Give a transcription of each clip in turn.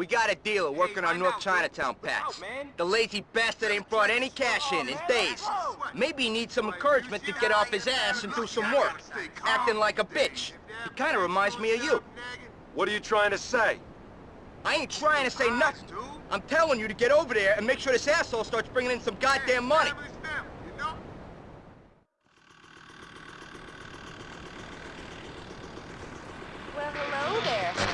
We got a dealer working on North Chinatown patch. The lazy bastard ain't brought any cash in in days. Maybe he needs some encouragement to get off his ass and do some work. Acting like a bitch. He kinda reminds me of you. What are you trying to say? I ain't trying to say nothing. I'm telling you to get over there and make sure this asshole starts bringing in some goddamn money. Well, hello there.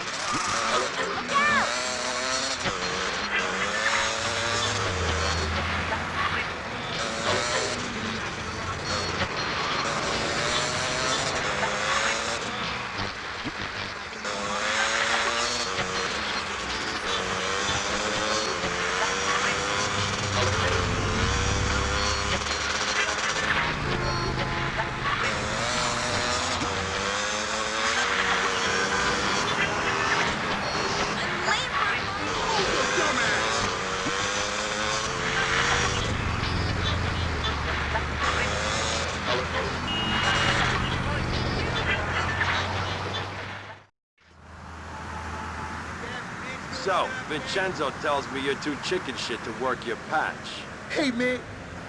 So, Vincenzo tells me you're too chicken shit to work your patch. Hey, man,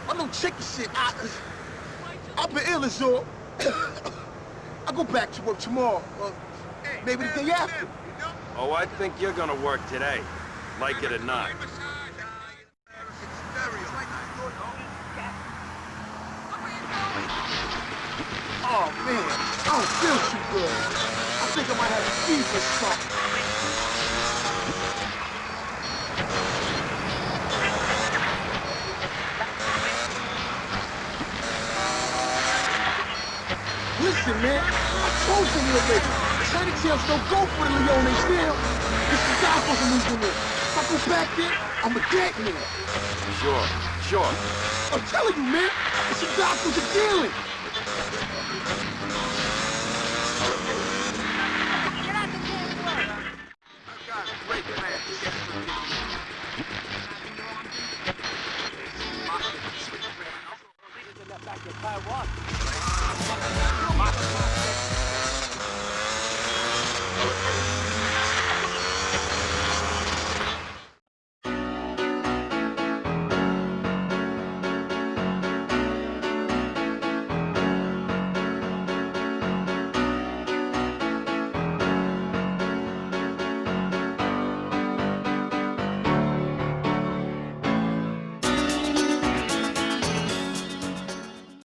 I'm no chicken shit. I, I've been ill as all. I'll go back to work tomorrow. Maybe the day after. Oh, I think you're gonna work today. Like it or not. Oh, man, I don't feel too good. I think I might have a fever or something. Listen, man, I told you already. Chinatowns don't go for the Leones now. This is Godfather moving in. If I go back there, I'm a dead man. Sure, sure. I'm telling you, man, it's some doctors are dealing. Get out the damn way!